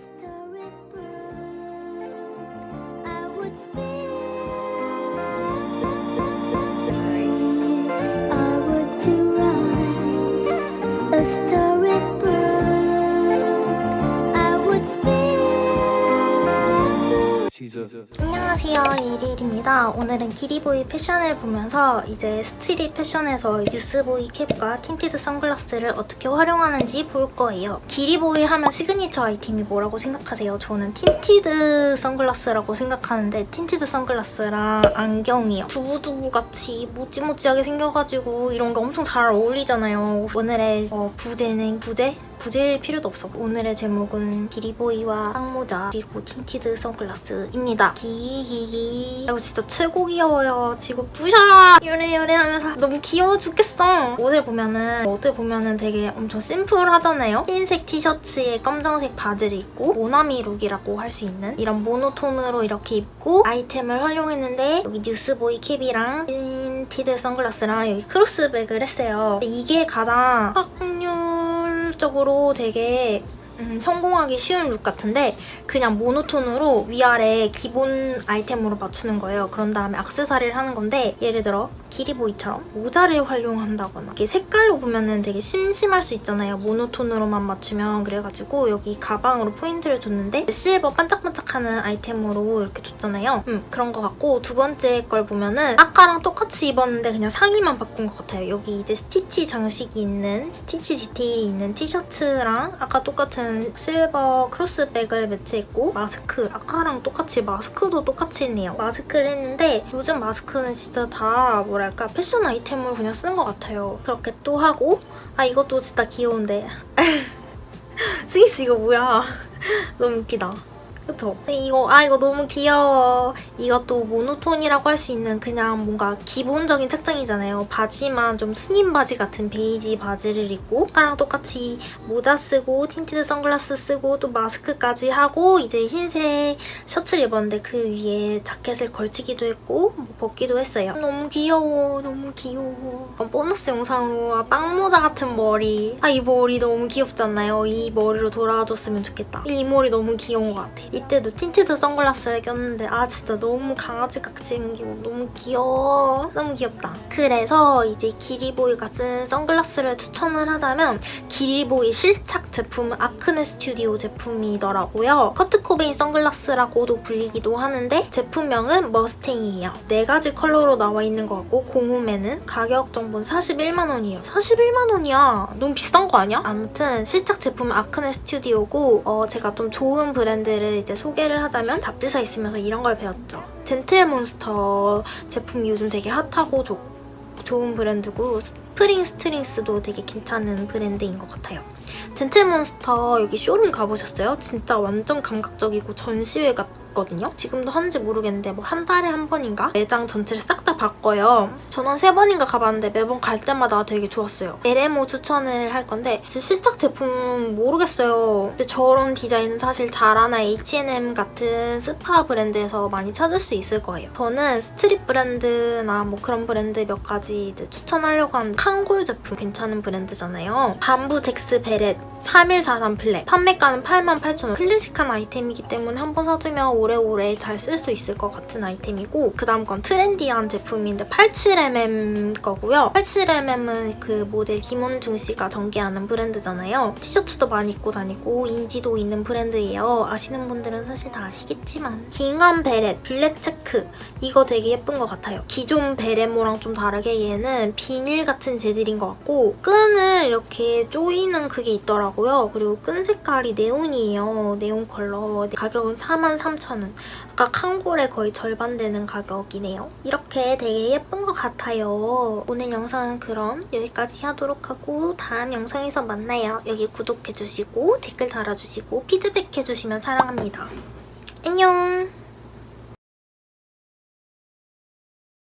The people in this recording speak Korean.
stars. 안녕하세요 이리일입니다. 오늘은 기리보이 패션을 보면서 이제 street 패션에서 newsboy cap과 tinted 선글라스를 어떻게 활용하는지 볼 거예요. 기리보이 하면 시그니처 아이템이 뭐라고 생각하세요? 저는 tinted 선글라스라고 생각하는데 tinted 선글라스랑 안경이요. 두부두부같이 모찌모찌하게 생겨가지고 이런 게 엄청 잘 어울리잖아요. 오늘의 어, 부제는 부제? 부제일 필요도 없어. 오늘의 제목은 기리보이와 빵모자 그리고 tinted 선글라스입니다. 기기기 이거 진짜 최고 귀여워요. 지금 부셔! 요래 요래 하면서 너무 귀여워 죽겠어. 옷을 보면은 어떻게 보면은 되게 엄청 심플하잖아요. 흰색 티셔츠에 검정색 바지를 입고 모나미 룩이라고 할 수 있는 이런 모노톤으로 이렇게 입고 아이템을 활용했는데 여기 newsboy cap이랑 tinted 선글라스랑 여기 크로스백을 했어요. 이게 가장 확 률적으로 되게 음, 성공하기 쉬운 look 같은데 그냥 모노톤으로 위아래 기본 아이템으로 맞추는 거예요. 그런 다음에 악세사리를 하는 건데 예를 들어 기리보이처럼 모자를 활용한다거나 이게 색깔로 보면은 되게 심심할 수 있잖아요. 모노톤으로만 맞추면 그래가지고 여기 가방으로 포인트를 줬는데 실버 반짝반짝하는 아이템으로 이렇게 줬잖아요. 음, 그런 것 같고 두 번째 걸 보면은 아까랑 똑같이 입었는데 그냥 상의만 바꾼 것 같아요. 여기 이제 스티치 장식이 있는 스티치 디테일이 있는 티셔츠랑 아까 똑같은 실버 크로스백을 매치했고 마스크 아까랑 똑같이 마스크도 똑같이 했네요. 마스크를 했는데 요즘 마스크는 진짜 다 뭐랄까 패션 아이템으로 그냥 쓰는 것 같아요. 그렇게 또 하고 아 이것도 진짜 귀여운데 스위스 이거 뭐야 너무 웃기다. 그쵸? 이거 아 이거 너무 귀여워. 이것도 모노톤이라고 할 수 있는 그냥 뭔가 기본적인 착장이잖아요. 바지만 좀 스님 바지 같은 베이지 바지를 입고 아까랑 똑같이 모자 쓰고 tinted 선글라스 쓰고 또 마스크까지 하고 이제 흰색 셔츠를 입었는데 그 위에 자켓을 걸치기도 했고 뭐 벗기도 했어요. 너무 귀여워. 너무 귀여워. 보너스 영상으로 아, 빵모자 같은 머리. 아 이 머리 너무 귀엽잖아요. 이 머리로 돌아와줬으면 좋겠다. 이 머리 너무 귀여운 것 같아. 이때도 tinted 선글라스를 꼈는데 아 진짜 너무 강아지같이 생기고 너무 귀여워. 너무 귀엽다. 그래서 이제 기리보이가 쓴 선글라스를 추천을 하자면 기리보이 실착 제품 아크네 스튜디오 제품이더라고요. 커트 코베인 선글라스라고도 불리기도 하는데 제품명은 머스탱이에요. 네 가지 컬러로 나와 있는 것 같고 공홈에는 가격 정보는 41만 원이에요. 41만 원이야. 너무 비싼 거 아니야? 아무튼 실착 제품은 아크네 스튜디오고 어, 제가 좀 좋은 브랜드를 이제 소개를 하자면 잡지사 있으면서 이런 걸 배웠죠. 젠틀몬스터 제품이 요즘 되게 핫하고 좋, 좋은 브랜드고 스프링 스트링스도 되게 괜찮은 브랜드인 것 같아요. 젠틀몬스터 여기 쇼룸 가보셨어요? 진짜 완전 감각적이고 전시회 같거든요? 지금도 하는지 모르겠는데 뭐 한 달에 한 번인가? 매장 전체를 싹다 바꿔요. 저는 세 번인가 가봤는데 매번 갈 때마다 되게 좋았어요. 베레모 추천을 할 건데 진짜 실착 제품 모르겠어요. 근데 저런 디자인은 사실 자라나 H&M 같은 스파 브랜드에서 많이 찾을 수 있을 거예요. 저는 street 브랜드나 뭐 그런 브랜드 몇 가지 추천하려고 하는데 캉골 제품 괜찮은 브랜드잖아요. Bamboo Jax Beret 3143 flat. 판매가는 88,000원. 클래식한 아이템이기 때문에 한번 사두면 오래오래 잘 쓸 수 있을 것 같은 아이템이고 그 다음 건 트렌디한 제품인데 87mm 거고요. 87mm은 그 모델 김원중 씨가 전개하는 브랜드잖아요. 티셔츠도 많이 입고 다니고 인지도 있는 브랜드예요. 아시는 분들은 사실 다 아시겠지만. gingham beret black check. 이거 되게 예쁜 것 같아요. 기존 베레모랑 좀 다르게 얘는 비닐 같은 재질인 것 같고 끈을 이렇게 조이는 그게 있 더라고요. 그리고 끈 색깔이 네온이에요. 네온 컬러. 가격은 43,000원. 아까 칸골의 거의 절반 되는 가격이네요. 이렇게 되게 예쁜 것 같아요. 오늘 영상은 그럼 여기까지 하도록 하고 다음 영상에서 만나요. 여기 구독해주시고 댓글 달아주시고 피드백해주시면 사랑합니다. 안녕!